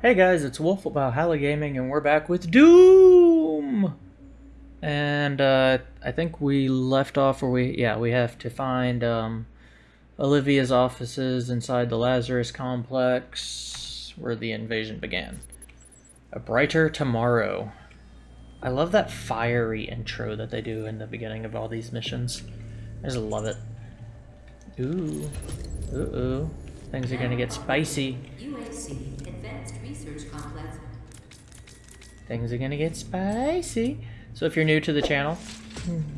Hey guys, it's Wolf of Valhalla Gaming, and we're back with Doom! And, uh, I think we left off where we, yeah, we have to find, um, Olivia's offices inside the Lazarus complex, where the invasion began. A Brighter Tomorrow. I love that fiery intro that they do in the beginning of all these missions. I just love it. Ooh. Uh-oh. Things are gonna get spicy. UAC Advanced Research Complex. Things are gonna get spicy. So if you're new to the channel,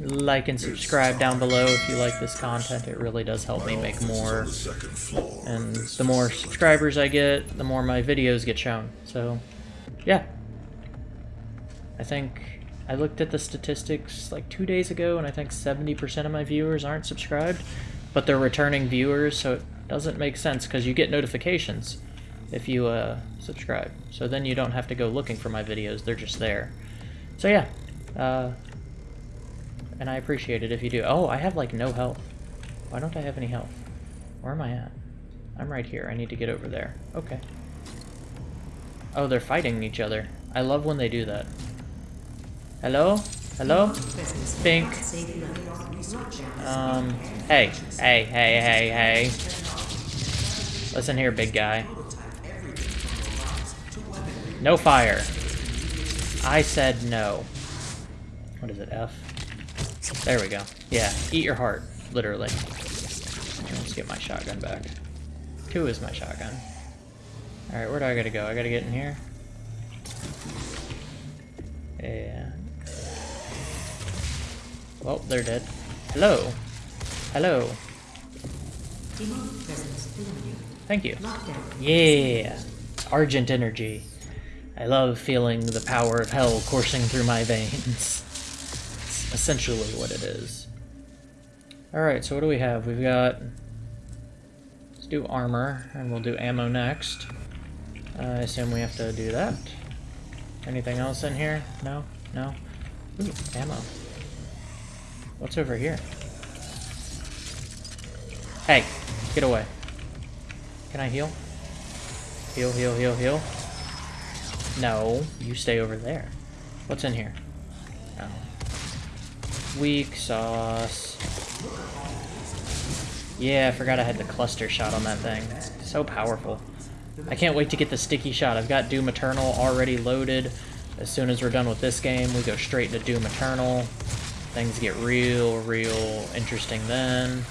like and subscribe down below if you like this content. It really does help me make more. And the more subscribers I get, the more my videos get shown. So, yeah. I think I looked at the statistics like two days ago, and I think 70% of my viewers aren't subscribed, but they're returning viewers, so it doesn't make sense because you get notifications if you uh, subscribe. So then you don't have to go looking for my videos, they're just there. So yeah, uh, and I appreciate it if you do. Oh, I have like no health. Why don't I have any health? Where am I at? I'm right here. I need to get over there. Okay. Oh, they're fighting each other. I love when they do that. Hello? Hello? Pink. Um, hey. Hey, hey, hey, hey. Listen here, big guy. No fire. I said no. What is it, F? There we go. Yeah, eat your heart, literally. Let's get my shotgun back. Two is my shotgun. Alright, where do I gotta go? I gotta get in here? Yeah. Well, they're dead. Hello. Hello. Thank you. Yeah. Argent energy. I love feeling the power of hell coursing through my veins. It's essentially what it is. Alright, so what do we have? We've got... Let's do armor, and we'll do ammo next. Uh, I assume we have to do that. Anything else in here? No? No? Ooh, ammo. What's over here? Hey, get away. Can I heal? Heal, heal, heal, heal. No, you stay over there. What's in here? Oh. Weak sauce. Yeah, I forgot I had the cluster shot on that thing. So powerful. I can't wait to get the sticky shot. I've got Doom Eternal already loaded. As soon as we're done with this game, we go straight into Doom Eternal. Things get real, real interesting then.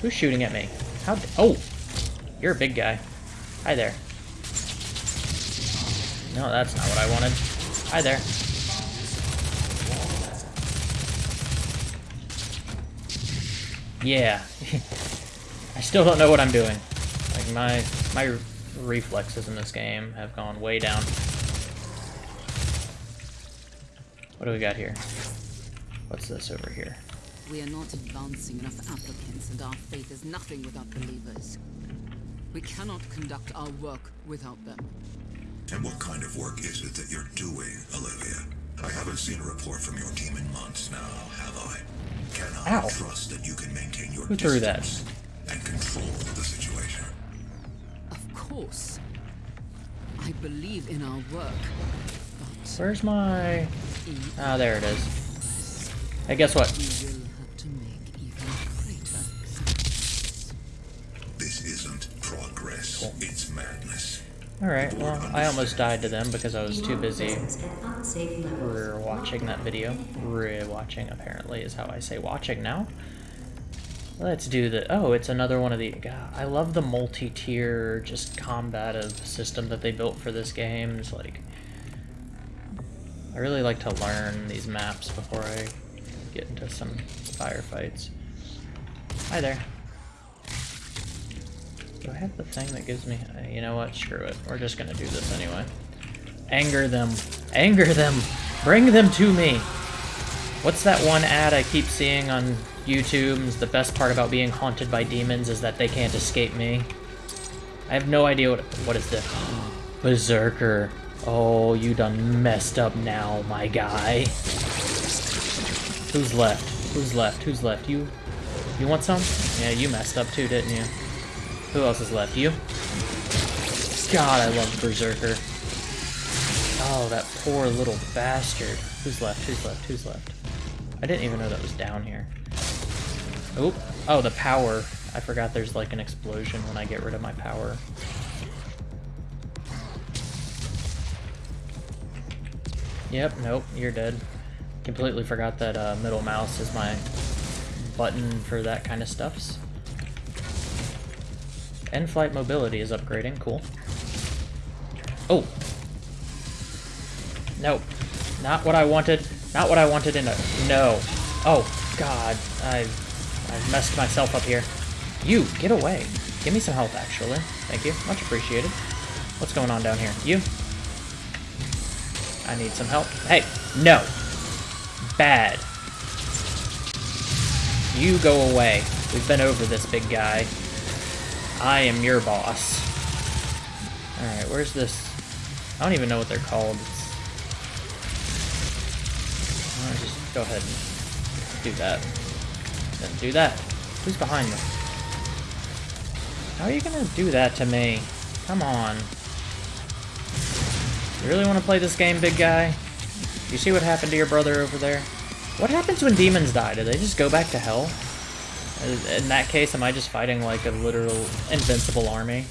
Who's shooting at me? How? Oh! You're a big guy. Hi there. No, that's not what I wanted. Hi there. Yeah. I still don't know what I'm doing. Like, my, my reflexes in this game have gone way down. What do we got here? What's this over here? We are not advancing enough applicants, and our faith is nothing without believers. We cannot conduct our work without them. And what kind of work is it that you're doing, Olivia? I haven't seen a report from your team in months now, have I? Can I Ow. trust that you can maintain your Who threw that? distance and control the situation? Of course. I believe in our work. But Where's my... in Ah, there it is. Hey, guess what? we will have to make even greater sacrifices. This isn't progress, it's madness. Alright, well, I almost died to them because I was too busy Re watching that video. Re-watching, apparently, is how I say watching now. Let's do the... Oh, it's another one of the... God, I love the multi-tier, just combative system that they built for this game. It's like... I really like to learn these maps before I get into some firefights. Hi there. Do I have the thing that gives me... uh, You know what? Screw it. We're just gonna do this anyway. Anger them. Anger them! Bring them to me! What's that one ad I keep seeing on YouTube? The best part about being haunted by demons is that they can't escape me. I have no idea what... What is this? Berserker. Oh, you done messed up now, my guy. Who's left? Who's left? Who's left? You? You want some? Yeah, you messed up too, didn't you? Who else is left? You? God, I love Berserker. Oh, that poor little bastard. Who's left? Who's left? Who's left? I didn't even know that was down here. Oop. Oh, the power. I forgot there's like an explosion when I get rid of my power. Yep, nope, you're dead. Completely forgot that uh, middle mouse is my button for that kind of stuffs. In-flight mobility is upgrading, cool. Oh! Nope. Not what I wanted. Not what I wanted in a... No. Oh, God. I've, I've messed myself up here. You, get away. Give me some help, actually. Thank you. Much appreciated. What's going on down here? You? I need some help. Hey, no. Bad. You go away. We've been over this, big guy. I am your boss. Alright, where's this? I don't even know what they're called. Just go ahead and do that. Then do that. Who's behind me? How are you gonna do that to me? Come on. You really want to play this game, big guy? You see what happened to your brother over there? What happens when demons die? Do they just go back to hell? Uh, in that case, am I just fighting like a literal invincible army?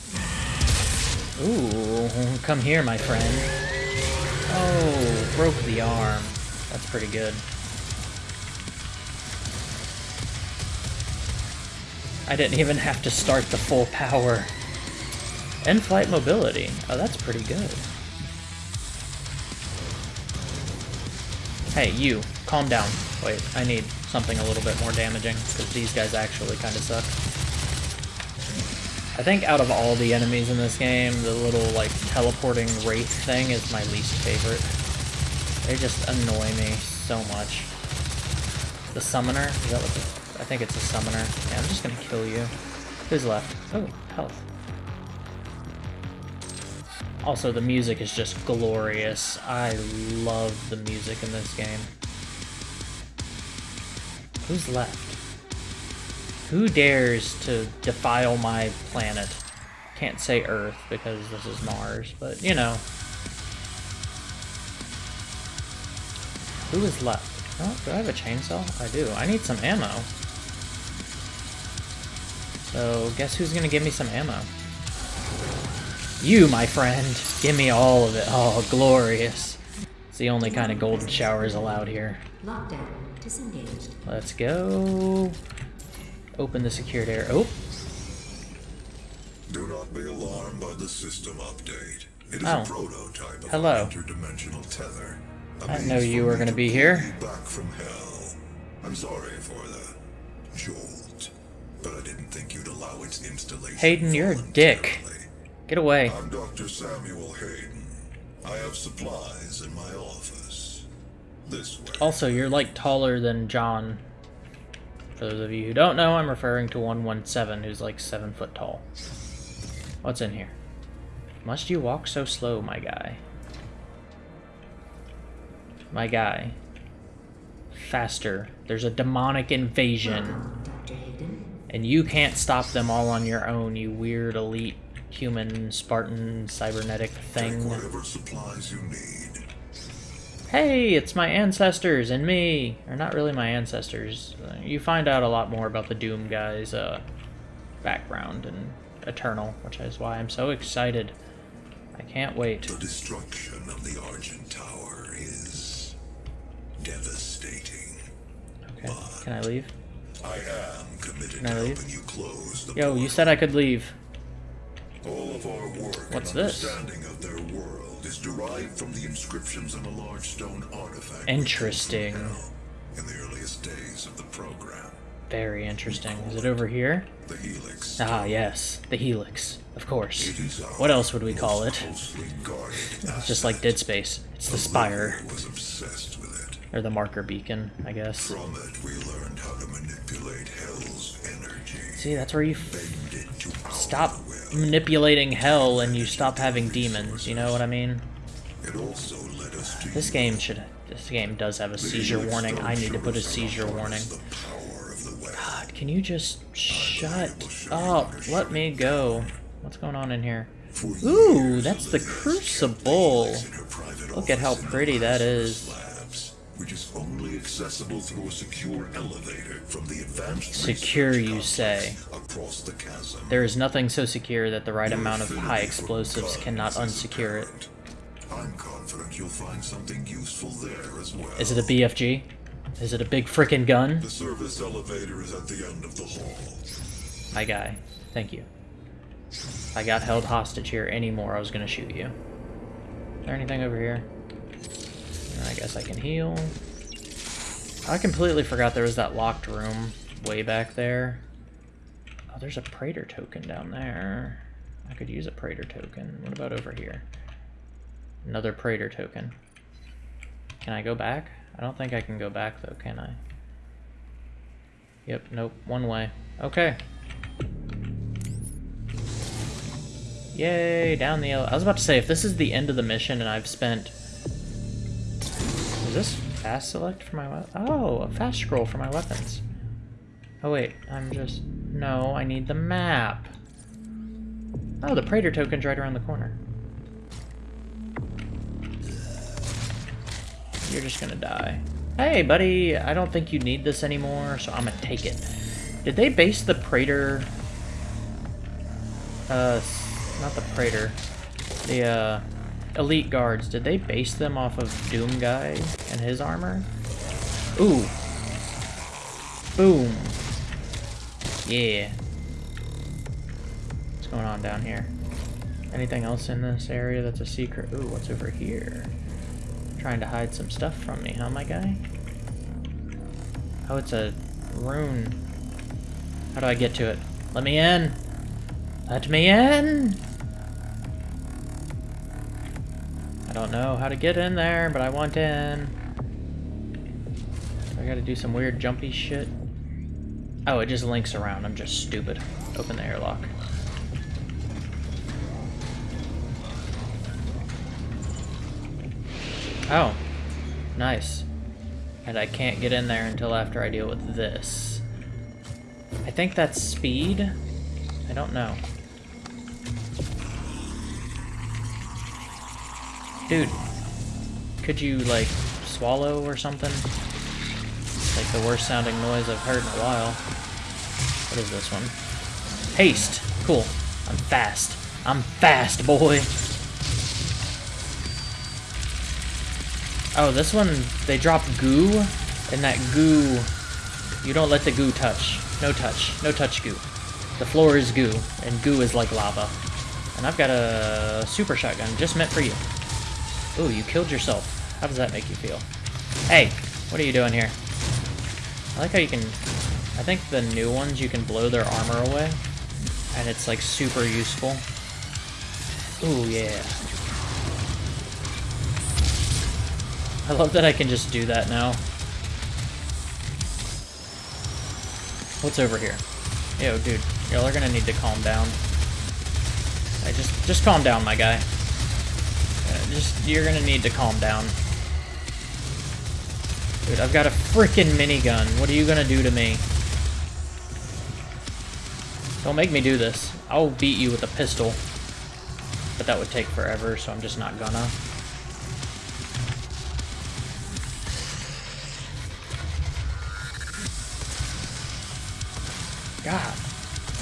Ooh, come here, my friend. Oh, broke the arm. That's pretty good. I didn't even have to start the full power. In-flight mobility. Oh, that's pretty good. Hey, you, calm down. Wait, I need something a little bit more damaging, because these guys actually kind of suck. I think out of all the enemies in this game, the little, like, teleporting wraith thing is my least favorite. They just annoy me so much. The summoner? Is that what the... I think it's a summoner. Yeah, I'm just gonna kill you. Who's left? Oh, health. Also, the music is just glorious. I love the music in this game. Who's left? Who dares to defile my planet? Can't say Earth because this is Mars, but you know. Who is left? Oh, do I have a chainsaw? I do. I need some ammo. So, guess who's gonna give me some ammo? You, my friend. Give me all of it. Oh, glorious. It's the only kind of golden showers allowed here. Lockdown disengaged. Let's go. Open the secured air. Oh, Do not be alarmed by the system update. It is Oh. a prototype of Hello. an interdimensional tether. A I means know you were gonna be here. Back from hell. I'm sorry for the jolt, but I didn't think you'd allow its installation. Hayden, you're a dick. Voluntarily. get away. I'm Dr. Samuel Hayden. I have supplies in my office. This way. Also, you're like taller than John. For those of you who don't know, I'm referring to 117, who's like 7 foot tall. What's in here? Must you walk so slow, my guy? My guy. Faster. There's a demonic invasion. Dr. Hayden. And you can't stop them all on your own, you weird elite human Spartan cybernetic thing. whatever supplies you need. Hey, it's my ancestors and me. Or not really my ancestors. You find out a lot more about the Doom guy's uh, background and Eternal, which is why I'm so excited. I can't wait. The destruction of the Argent Tower is devastating. Okay, can I leave? I am committed Can to I leave? you close the Yo, you said I could leave. All of our work What's and this? understanding of their world is derived from the inscriptions on a large stone artifact. Interesting. In the earliest days of the program, Very interesting. Is it over here? the Helix. Ah, yes. The Helix. Of course. It is our What else would we call it? It's just like Dead Space. It's the Spire. Was obsessed with it. Or the marker beacon, I guess. From it, we learned how to manipulate Hell's energy. See, that's where you Bend it to stop. Manipulating hell and you stop having demons, you know what I mean? It also led us to This game should This game does have a seizure warning. I need to put a seizure warning. The power of the weapon. God, can you just shut up? Let me go. What's going on in here? Ooh, that's the crucible. in her private Look at how pretty that is. Accessible through a secure elevator from the advanced Secure, you say. across the chasm. There is nothing so secure that the right amount of high explosives cannot unsecure it. I'm confident you'll find something useful there as well. Is it a BFG? Is it a big frickin' gun? The service elevator is at the end of the hall. My guy, thank you. I got held hostage here anymore, I was gonna shoot you. Is there anything over here? I guess I can heal. I completely forgot there was that locked room way back there. Oh, there's a Praetor token down there. I could use a Praetor token. What about over here? Another Praetor token. Can I go back? I don't think I can go back though, can I? Yep, nope, one way. Okay. Yay, down the I was about to say, if this is the end of the mission and I've spent... Is this fast select for my? Oh, a fast scroll for my weapons. Oh wait, I'm just... No, I need the map. Oh, the Praetor token's right around the corner. You're just gonna die. Hey, buddy, I don't think you need this anymore, so I'm gonna take it. Did they base the Praetor... Uh, not the Praetor. The, uh, Elite Guards, did they base them off of Doom Guy and his armor? Ooh. Boom. Yeah. What's going on down here? Anything else in this area that's a secret? Ooh, what's over here? Trying to hide some stuff from me, huh, my guy? Oh, it's a rune. How do I get to it? Let me in! Let me in! Don't know how to get in there, but I want in. I gotta do some weird jumpy shit. Oh, it just links around. I'm just stupid. Open the airlock. Oh, nice. And I can't get in there until after I deal with this. I think that's speed. I don't know. Dude, could you, like, swallow or something? Like the worst sounding noise I've heard in a while. What is this one? Haste. Cool. I'm fast. I'm fast, boy. Oh, this one, they drop goo, and that goo, you don't let the goo touch. No touch. No touch goo. The floor is goo, and goo is like lava. And I've got a super shotgun just meant for you. Ooh, you killed yourself. How does that make you feel? Hey, what are you doing here? I like how you can... I think the new ones, you can blow their armor away. And it's, like, super useful. Ooh, yeah. I love that I can just do that now. What's over here? Yo, dude, y'all are gonna need to calm down. I just, just calm down, my guy. Just, you're gonna need to calm down. Dude, I've got a freaking minigun. What are you gonna do to me? Don't make me do this. I'll beat you with a pistol. But that would take forever, so I'm just not gonna. God.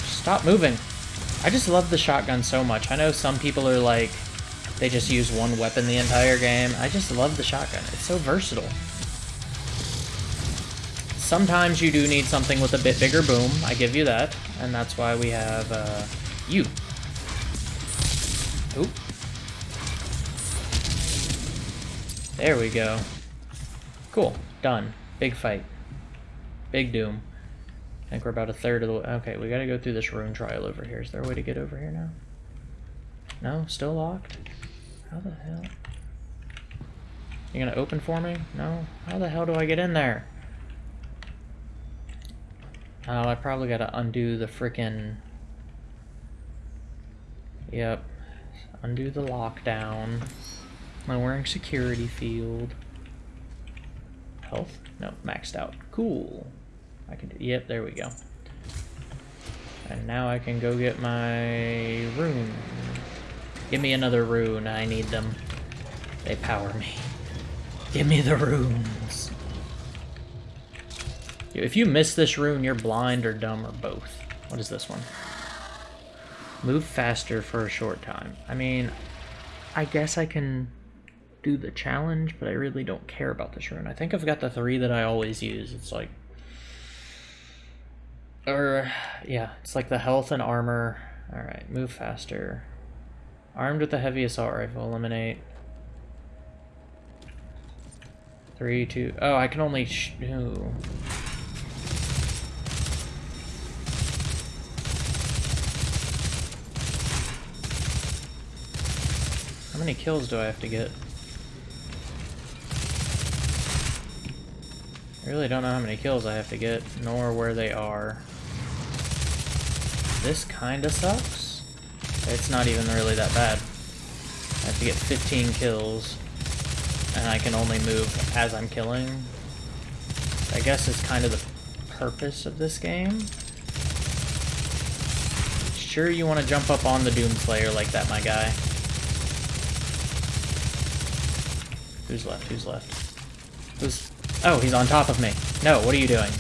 Stop moving. I just love the shotgun so much. I know some people are like, they just use one weapon the entire game. I just love the shotgun. It's so versatile. Sometimes you do need something with a bit bigger boom. I give you that. And that's why we have, uh, you. Oop. There we go. Cool. Done. Big fight. Big doom. I think we're about a third of the way. Okay, we gotta go through this rune trial over here. Is there a way to get over here now? No? Still locked? How the hell? You gonna open for me? No? How the hell do I get in there? Oh, I probably gotta undo the frickin'... Yep. Undo the lockdown. Am I wearing security field? health? No, maxed out. Cool. I can do, yep, there we go. And now I can go get my rune. Give me another rune, I need them. They power me. Give me the runes. If you miss this rune, you're blind or dumb or both. What is this one? Move faster for a short time. I mean, I guess I can do the challenge, but I really don't care about this rune. I think I've got the three that I always use. It's like... Or, yeah, it's like the health and armor. Alright, move faster. Armed with the heavy assault rifle, eliminate. Three, two... Oh, I can only... Sh ooh. How many kills do I have to get? I really don't know how many kills I have to get, nor where they are. This kinda sucks. It's not even really that bad. I have to get 15 kills, and I can only move as I'm killing. I guess it's kind of the purpose of this game. Sure you want to jump up on the Doom Doomslayer like that, my guy. Who's left? Who's left? Who's... Oh, he's on top of me. No, what are you doing?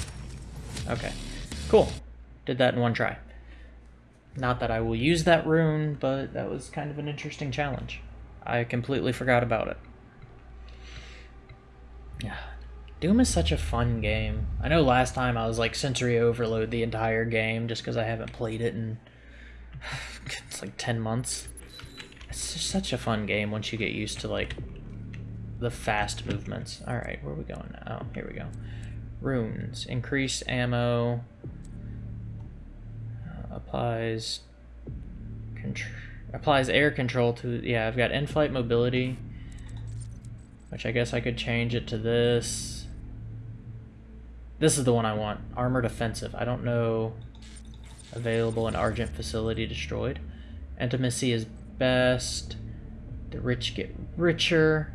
Okay. Cool. Did that in one try. Not that I will use that rune, but that was kind of an interesting challenge. I completely forgot about it. Yeah. Doom is such a fun game. I know last time I was like sensory overload the entire game just because I haven't played it in it's like 10 months. It's just such a fun game once you get used to like the fast movements. Alright, where are we going now? Oh, here we go. Runes. Increase ammo. Applies... Applies air control to... Yeah, I've got in-flight mobility. Which I guess I could change it to this. This is the one I want. Armored offensive. I don't know... Available in Argent facility destroyed. Intimacy is best. The rich get richer.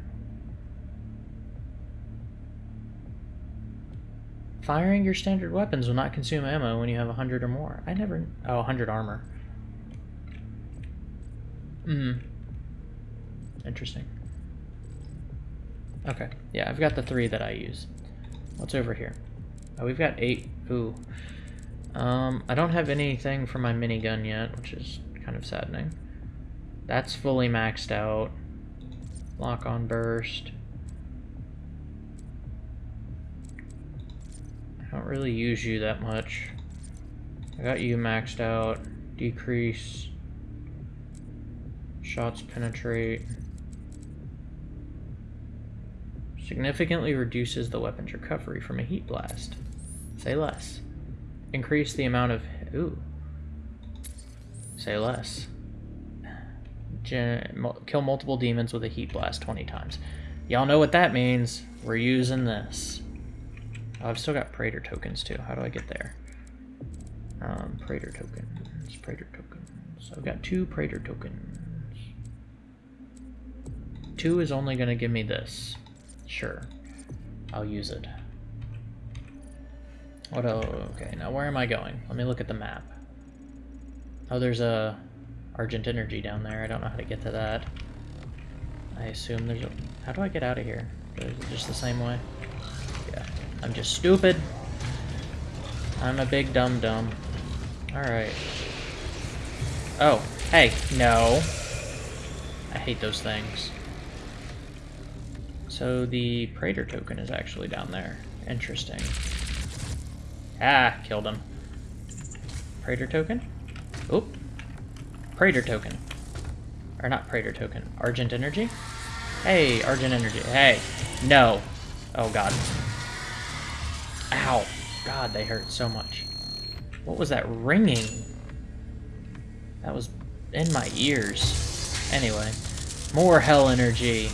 Firing your standard weapons will not consume ammo when you have 100 or more. I never... Oh, 100 armor. Hmm. Interesting. Okay. Yeah, I've got the three that I use. What's over here? Oh, we've got eight. Ooh. Um, I don't have anything for my minigun yet, which is kind of saddening. That's fully maxed out. Lock on burst. I don't really use you that much. I got you maxed out. Decrease. Shots penetrate. Significantly reduces the weapon's recovery from a heat blast. Say less. Increase the amount of... Ooh. Say less. Gen kill multiple demons with a heat blast 20 times. Y'all know what that means. We're using this. Oh, I've still got Praetor tokens too. How do I get there? Um, Praetor tokens. Praetor tokens. I've got two Praetor tokens. Two is only going to give me this. Sure. I'll use it. What oh, okay, now where am I going? Let me look at the map. Oh, there's a Argent Energy down there. I don't know how to get to that. I assume there's a... How do I get out of here? Is it just the same way? I'm just stupid. I'm a big dum-dum. Alright. Oh, hey, no. I hate those things. So the Praetor token is actually down there. Interesting. Ah, killed him. Praetor token? Oop. Praetor token. Or not Praetor token. Argent Energy? Hey, Argent Energy. Hey. No. Oh, God. Ow. God, they hurt so much. What was that ringing? That was in my ears. Anyway, more hell energy.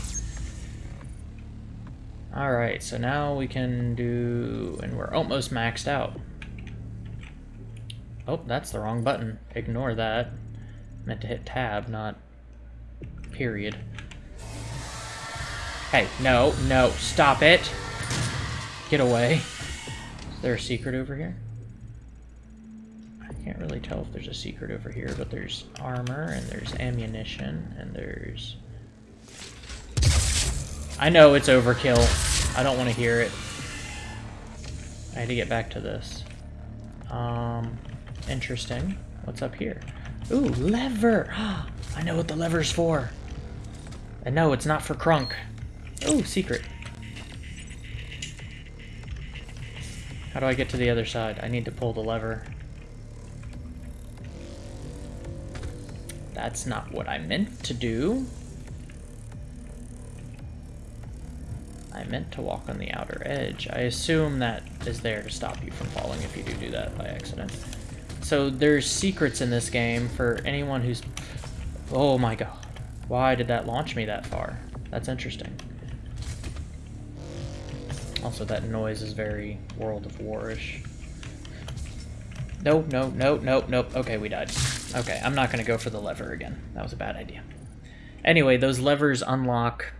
Alright, so now we can do... And we're almost maxed out. Oh, that's the wrong button. Ignore that. Meant to hit tab, not period. Hey, no, no, stop it. Get away. There a secret over here? I can't really tell if there's a secret over here, but there's armor, and there's ammunition, and there's... I know it's overkill. I don't want to hear it. I had to get back to this. Um, interesting. What's up here? Ooh, lever! I know what the lever's for. And no, it's not for Kronk. Ooh, secret. How do I get to the other side? I need to pull the lever. That's not what I meant to do. I meant to walk on the outer edge. I assume that is there to stop you from falling if you do do that by accident. So there's secrets in this game for anyone who's... Oh my god. Why did that launch me that far? That's interesting. Also, that noise is very World of War-ish. No, no, no, no, nope. Okay, we died. Okay, I'm not going to go for the lever again. That was a bad idea. Anyway, those levers unlock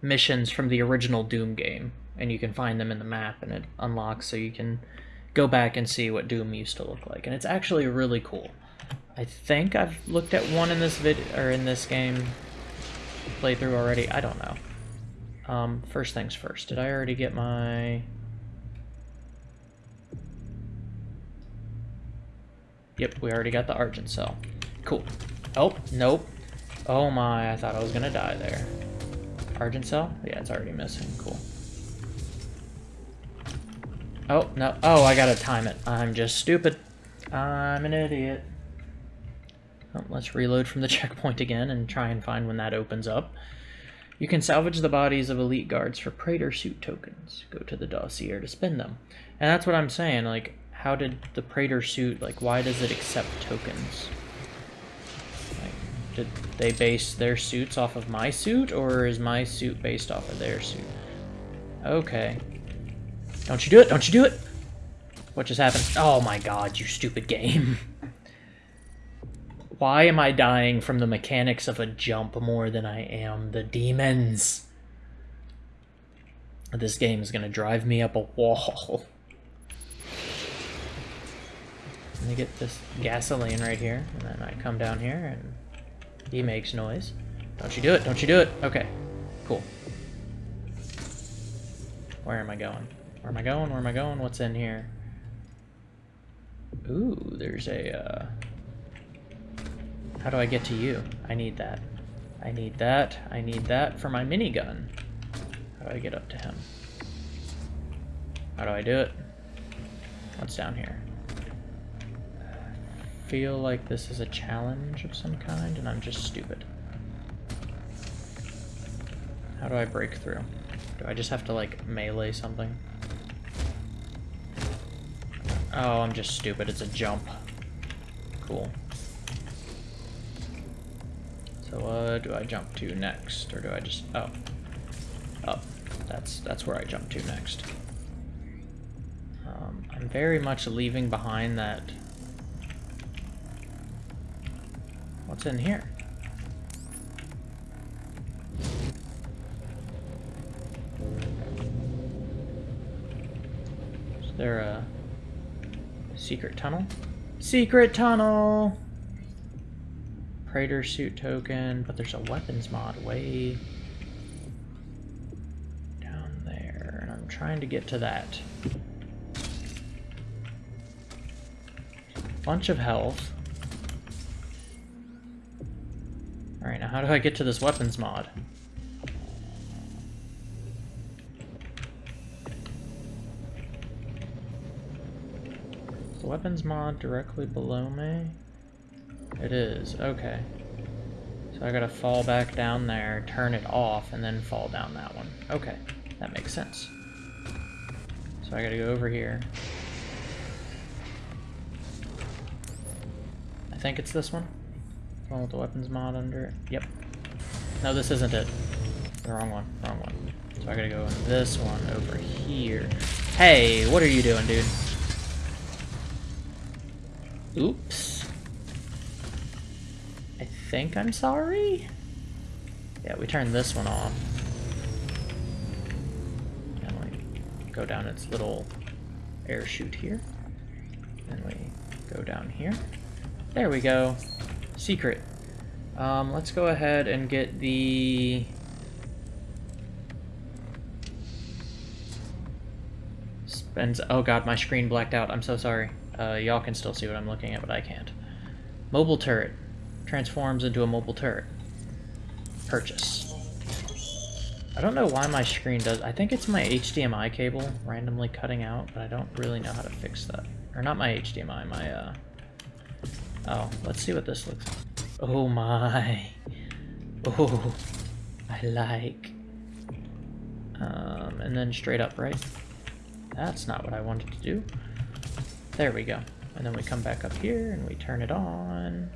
missions from the original Doom game, and you can find them in the map, and it unlocks so you can go back and see what Doom used to look like. And it's actually really cool. I think I've looked at one in this vid or in this game playthrough already. I don't know. Um, first things first. Did I already get my... Yep, we already got the Argent Cell. Cool. Oh, nope. Oh my, I thought I was gonna die there. Argent Cell? Yeah, it's already missing. Cool. Oh, no. Oh, I gotta time it. I'm just stupid. I'm an idiot. Oh, let's reload from the checkpoint again and try and find when that opens up. You can salvage the bodies of elite guards for Praetor suit tokens. Go to the dossier to spend them. And that's what I'm saying, like, how did the Praetor suit, like, why does it accept tokens? Like, did they base their suits off of my suit, or is my suit based off of their suit? Okay. Don't you do it, don't you do it! What just happened? Oh my god, you stupid game. Why am I dying from the mechanics of a jump more than I am the demons? This game is going to drive me up a wall. Let me get this gasoline right here, and then I come down here, and he makes noise. Don't you do it, don't you do it. Okay, cool. Where am I going? Where am I going, where am I going? What's in here? Ooh, there's a, uh... How do I get to you? I need that. I need that. I need that for my minigun. How do I get up to him? How do I do it? What's down here? feel like this is a challenge of some kind, and I'm just stupid. How do I break through? Do I just have to, like, melee something? Oh, I'm just stupid. It's a jump. Cool. So uh, do I jump to next, or do I just, oh, up. That's, that's where I jump to next. Um, I'm very much leaving behind that, what's in here? Is there a secret tunnel? Secret tunnel! Praetor suit token, but there's a weapons mod way down there, and I'm trying to get to that. Bunch of health. Alright, now how do I get to this weapons mod? The weapons mod directly below me? It is, okay. So I gotta fall back down there, turn it off, and then fall down that one. Okay, that makes sense. So I gotta go over here. I think it's this one. The one with the weapons mod under it. Yep. No, this isn't it. The wrong one, wrong one. So I gotta go in this one over here. Hey, what are you doing, dude? Oops think I'm sorry? Yeah, we turn this one off. And we go down its little air chute here. And we go down here. There we go. Secret. Um, let's go ahead and get the... Spends... Oh god, my screen blacked out. I'm so sorry. Uh, y'all can still see what I'm looking at, but I can't. Mobile turret. Transforms into a mobile turret. Purchase. I don't know why my screen does... I think it's my HDMI cable randomly cutting out, but I don't really know how to fix that. Or not my HDMI, my, uh... Oh, let's see what this looks like. Oh my. Oh, I like. Um, and then straight up, right? That's not what I wanted to do. There we go. And then we come back up here and we turn it on.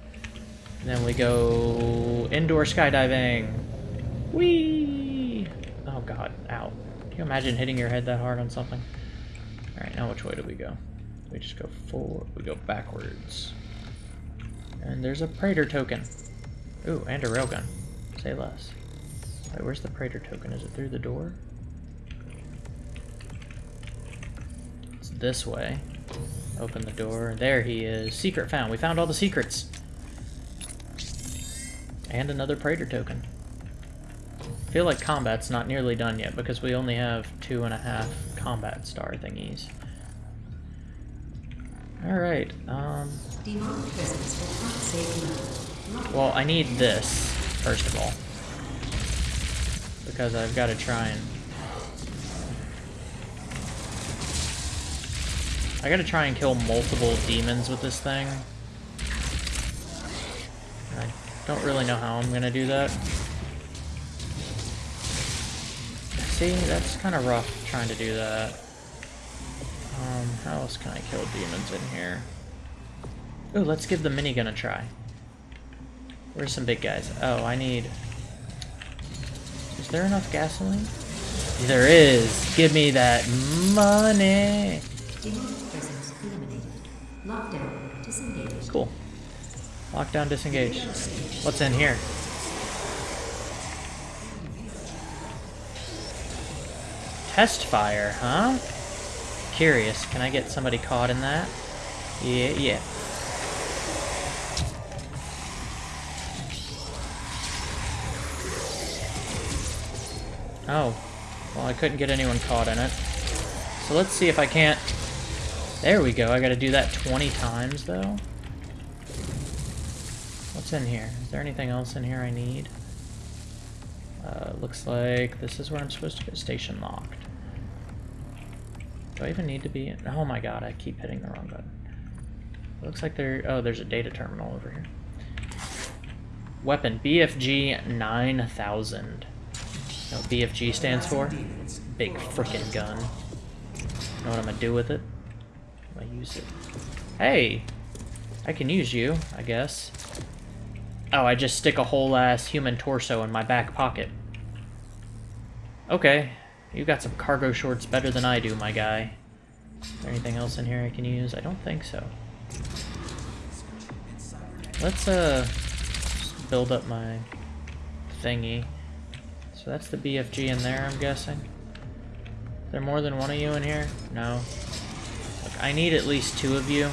And then we go indoor skydiving. Whee! Oh god, ow. Can you imagine hitting your head that hard on something? Alright, now which way do we go? We just go forward, we go backwards. And there's a Praetor token. Ooh, and a railgun. Say less. Wait, where's the Praetor token? Is it through the door? It's this way. Open the door. There he is. Secret found. We found all the secrets. And another Praetor token. I feel like combat's not nearly done yet because we only have two and a half combat star thingies. Alright, um... Well, I need this, first of all. Because I've got to try and... I gotta try and kill multiple demons with this thing. Don't really know how I'm gonna do that. See, that's kind of rough trying to do that. Um, how else can I kill demons in here? Ooh, let's give the minigun a try. Where's some big guys? Oh, I need... Is there enough gasoline? There is! Give me that money! Demonic presence eliminated. Lockdown disengaged. Cool. Lockdown disengaged. What's in here? Test fire, huh? Curious. Can I get somebody caught in that? Yeah, yeah. Oh. Well, I couldn't get anyone caught in it. So let's see if I can't... There we go. I gotta do that 20 times, though. In here? Is there anything else in here I need? Uh, looks like this is where I'm supposed to get station locked. Do I even need to be in? Oh my god, I keep hitting the wrong button. Looks like there... Oh, there's a data terminal over here. Weapon, BFG 9000. Know what BFG stands for? Big freaking gun. Know what I'm gonna do with it? I'm gonna use it. Hey! I can use you, I guess. Oh, I just stick a whole ass human torso in my back pocket. Okay. You got some cargo shorts better than I do, my guy. Is there anything else in here I can use? I don't think so. Let's, uh, build up my thingy. So that's the BFG in there, I'm guessing. Is there more than one of you in here? No. Look, I need at least two of you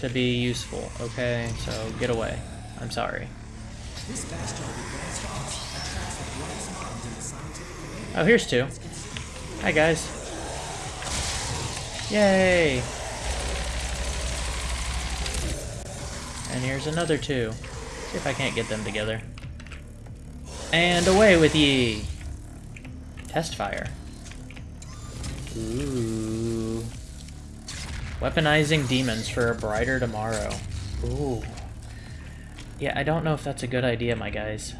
to be useful, okay? So get away. I'm sorry. Oh, here's two. Hi, guys. Yay! And here's another two. See if I can't get them together. And away with ye! Test fire. Ooh. Weaponizing demons for a brighter tomorrow. Ooh. Yeah, I don't know if that's a good idea, my guys.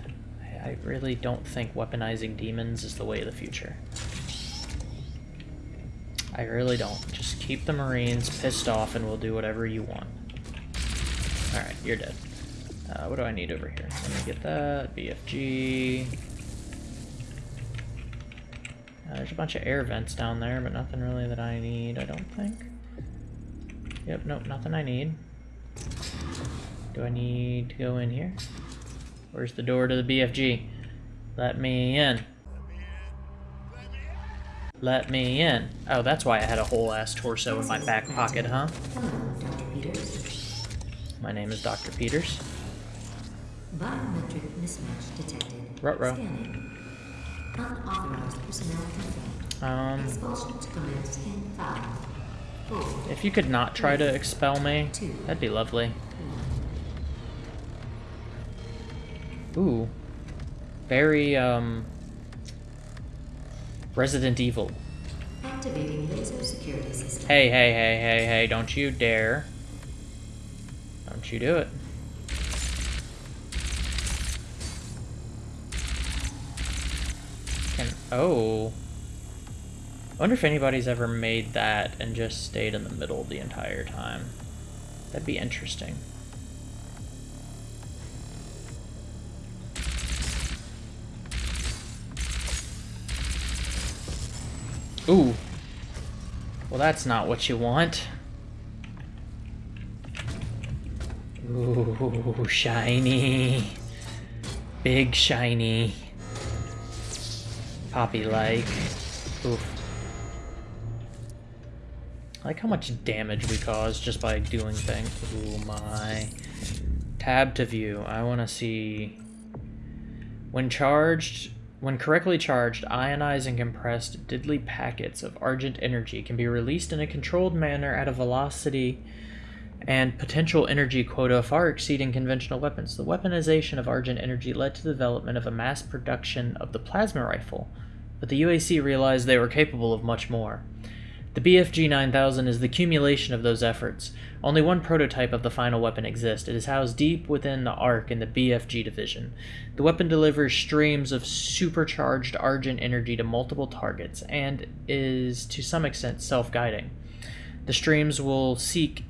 I really don't think weaponizing demons is the way of the future. I really don't. Just keep the Marines pissed off and we'll do whatever you want. Alright, you're dead. Uh, what do I need over here? Let me get that. BFG. Uh, there's a bunch of air vents down there, but nothing really that I need, I don't think. Yep, nope, nothing I need. Do I need to go in here? Where's the door to the BFG? Let me in. Let me in. Oh, that's why I had a whole ass torso in my back pocket, huh? Hello, Dr. Peters. My name is Dr. Peters. Biometric mismatch detected. Ruh-roh. Unauthorized personnel confirmed. Um, Expulsion to commence in five, four, if you could not try to expel me, that'd be lovely. Ooh. Very, um... Resident Evil. activating laser security system. Hey, hey, hey, hey, hey, don't you dare. Don't you do it. Can, oh. I wonder if anybody's ever made that and just stayed in the middle the entire time. That'd be interesting. Ooh. Well, that's not what you want. Ooh, shiny. Big shiny. Poppy-like. Oof. I like how much damage we cause just by doing things. Ooh, my. Tab to view. I want to see... When charged, when correctly charged, ionized and compressed diddly packets of Argent energy can be released in a controlled manner at a velocity and potential energy quota far exceeding conventional weapons. The weaponization of Argent energy led to the development of a mass production of the plasma rifle, but the UAC realized they were capable of much more. The BFG 9000 is the accumulation of those efforts. Only one prototype of the final weapon exists. It is housed deep within the ARC in the BFG division. The weapon delivers streams of supercharged Argent energy to multiple targets and is to some extent self guiding. The streams will seek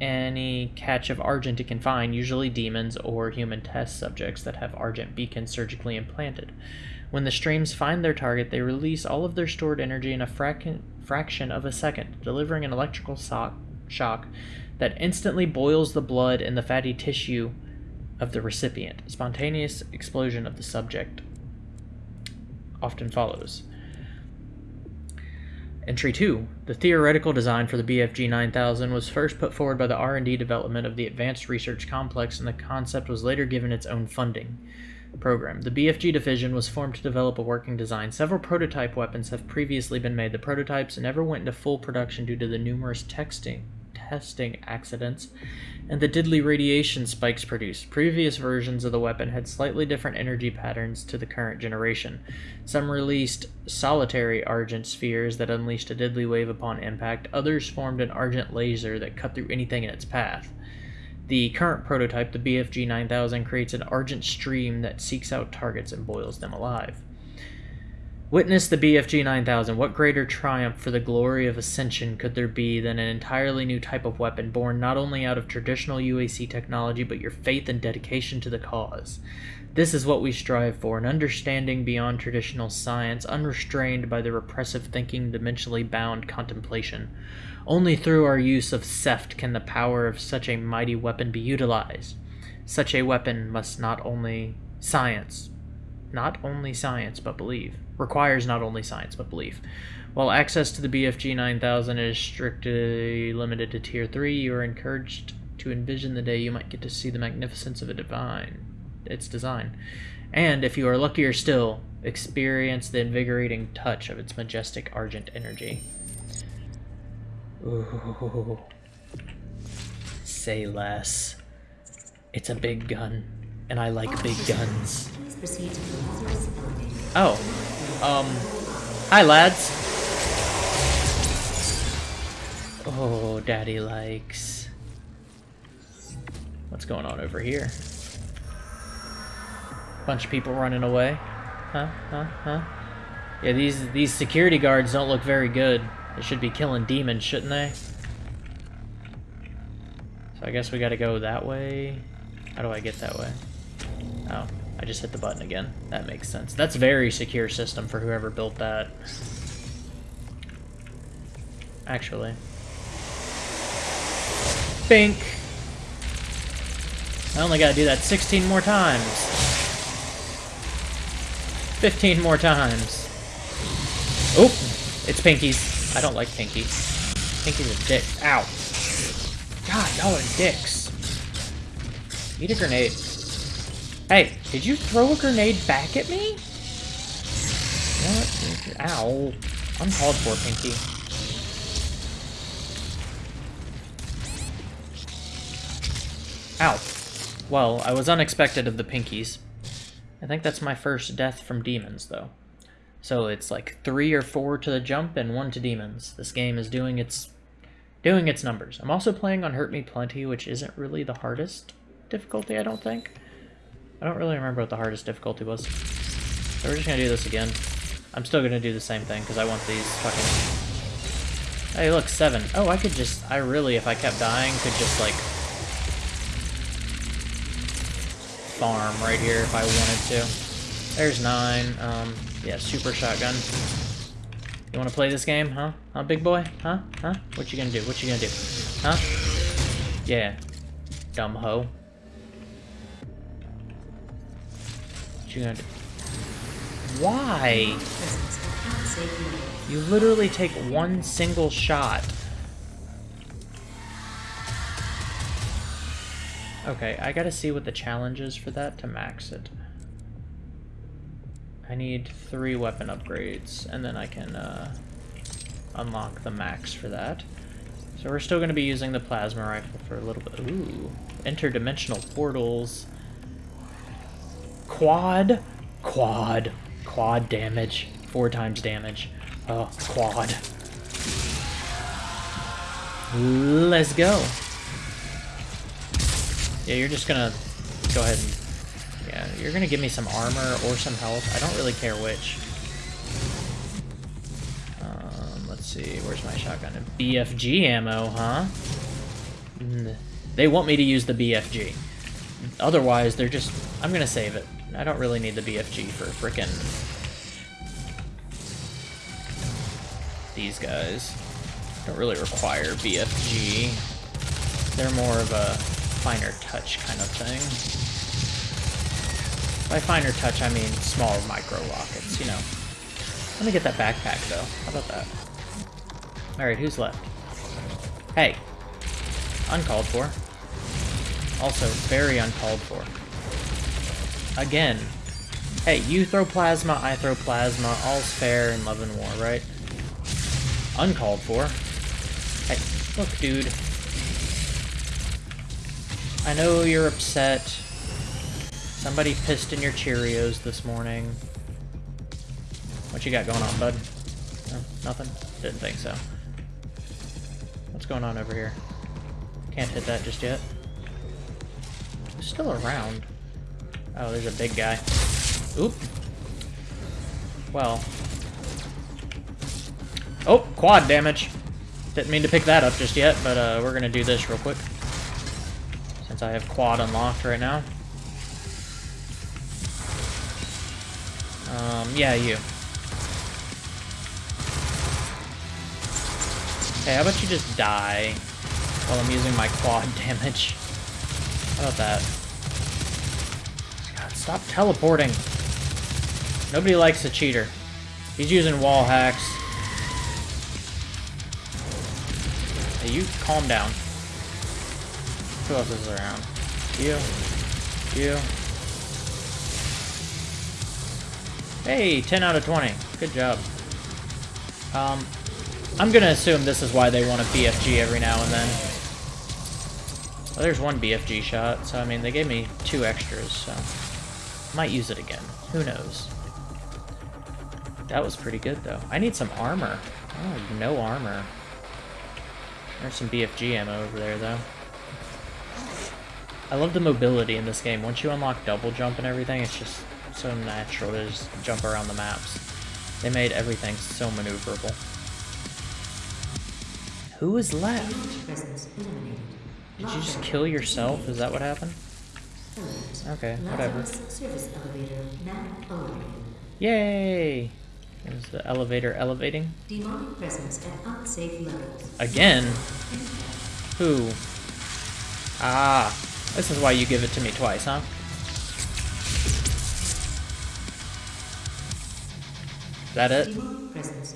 any catch of Argent it can find, usually demons or human test subjects that have Argent beacons surgically implanted. When the streams find their target, they release all of their stored energy in a frac- fraction of a second, delivering an electrical shock that instantly boils the blood and the fatty tissue of the recipient. Spontaneous explosion of the subject often follows. Entry 2. The theoretical design for the BFG 9000 was first put forward by the R&D development of the Advanced Research Complex and the concept was later given its own funding program. The BFG division was formed to develop a working design. Several prototype weapons have previously been made. The prototypes never went into full production due to the numerous texting testing accidents and the diddly radiation spikes produced. Previous versions of the weapon had slightly different energy patterns to the current generation. Some released solitary argent spheres that unleashed a diddly wave upon impact, others formed an argent laser that cut through anything in its path. The current prototype, the BFG 9000, creates an argent stream that seeks out targets and boils them alive. Witness the BFG 9000. What greater triumph for the glory of Ascension could there be than an entirely new type of weapon born not only out of traditional UAC technology but your faith and dedication to the cause? This is what we strive for an understanding beyond traditional science, unrestrained by the repressive thinking, dimensionally bound contemplation. Only through our use of SEFT can the power of such a mighty weapon be utilized. Such a weapon must not only science, not only science, but believe. Requires not only science, but belief. While access to the BFG 9000 is strictly limited to Tier 3, you are encouraged to envision the day you might get to see the magnificence of a divine, its design. And, if you are luckier still, experience the invigorating touch of its majestic argent energy. Ooh. Say less. It's a big gun, and I like big guns. Please proceed to the Lazarus elevator. Oh. Um. Hi, lads. Oh, daddy likes. What's going on over here? Bunch of people running away. Huh? Huh? Huh? Yeah, these these security guards don't look very good. They should be killing demons, shouldn't they? So I guess we gotta go that way. How do I get that way? Oh, I just hit the button again. That makes sense. That's very secure system for whoever built that. Actually. Bink! I only gotta do that 16 more times. 15 more times. Oh! It's Pinky's. I don't like Pinky. Pinky's a dick. Ow. God, y'all are dicks. Eat a grenade. Hey, did you throw a grenade back at me? What? Ow. Uncalled for, Pinky. Ow. Well, I was unexpected of the Pinkies. I think that's my first death from demons, though. So it's like three or four to the jump and one to demons. This game is doing its doing its numbers. I'm also playing on Hurt Me Plenty, which isn't really the hardest difficulty, I don't think. I don't really remember what the hardest difficulty was. So we're just gonna do this again. I'm still gonna do the same thing, because I want these fucking... Hey, look, seven. Oh, I could just... I really, if I kept dying, could just, like... Farm right here if I wanted to. There's nine. Um, yeah, super shotgun. You want to play this game, huh? Huh, big boy? Huh? Huh? What you gonna do? What you gonna do? Huh? Yeah. Dumb hoe. Do? Why? You literally take one single shot. Okay, I gotta see what the challenge is for that to max it. I need three weapon upgrades, and then I can uh, unlock the max for that. So we're still gonna be using the plasma rifle for a little bit. Ooh, interdimensional portals. Quad, quad, quad damage, four times damage. Oh, quad. Let's go. Yeah, you're just gonna go ahead and... Yeah, you're gonna give me some armor or some health. I don't really care which. Um, let's see, where's my shotgun? BFG ammo, huh? They want me to use the BFG. Otherwise, they're just... I'm gonna save it. I don't really need the BFG for frickin' these guys. Don't really require BFG. They're more of a finer touch kind of thing. By finer touch, I mean small micro rockets, you know. Let me get that backpack, though. How about that? Alright, who's left? Hey. Uncalled for. Also, very uncalled for. Again. Hey, you throw plasma, I throw plasma. All's fair in love and war, right? Uncalled for. Hey, look, dude. I know you're upset. Somebody pissed in your Cheerios this morning. What you got going on, bud? No, nothing? Didn't think so. What's going on over here? Can't hit that just yet. Still around? Oh, there's a big guy. Oop. Well. Oh, quad damage. Didn't mean to pick that up just yet, but uh, we're gonna do this real quick. Since I have quad unlocked right now. Um, yeah, you. Hey, how about you just die while I'm using my quad damage? How about that? God, stop teleporting. Nobody likes a cheater. He's using wall hacks. Hey, you calm down. Who else is around? You. You. Hey, 10 out of 20. Good job. Um, I'm gonna assume this is why they want a BFG every now and then. Well, there's one BFG shot, so I mean, they gave me two extras, so... Might use it again. Who knows? That was pretty good, though. I need some armor. Oh, no armor. There's some BFG ammo over there, though. I love the mobility in this game. Once you unlock double jump and everything, it's just so natural to just jump around the maps. They made everything so maneuverable. Who is left? Did you just kill yourself? Is that what happened? Okay, whatever. Lazarus service elevator now elevated. Yay! Is the elevator elevating? Demonic presence at unsafe levels. Again? Who? Ah, this is why you give it to me twice, huh? Is that it? Demonic presence.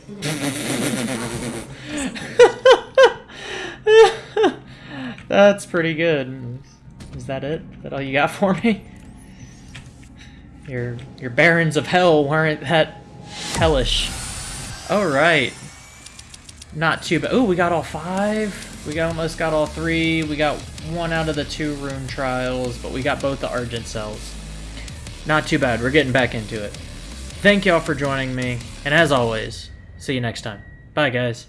That's pretty good. Is that it? Is that all you got for me? Your your barons of hell weren't that hellish. Alright. Not too bad. Oh, we got all five. We got almost got all three. We got one out of the two rune trials, but we got both the Argent cells. Not too bad. We're getting back into it. Thank y'all for joining me, and as always, see you next time. Bye, guys.